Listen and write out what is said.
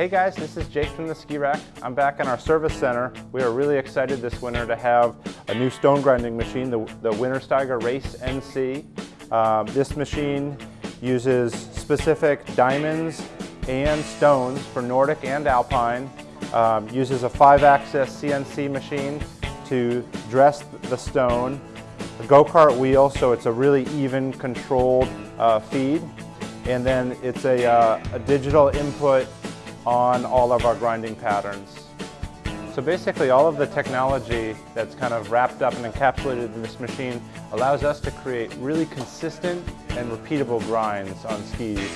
Hey guys, this is Jake from the Ski Rack. I'm back in our service center. We are really excited this winter to have a new stone grinding machine, the, the Wintersteiger Race NC. Um, this machine uses specific diamonds and stones for Nordic and Alpine. Um, uses a five-axis CNC machine to dress the stone. A go-kart wheel, so it's a really even controlled uh, feed. And then it's a, uh, a digital input on all of our grinding patterns. So basically all of the technology that's kind of wrapped up and encapsulated in this machine allows us to create really consistent and repeatable grinds on skis.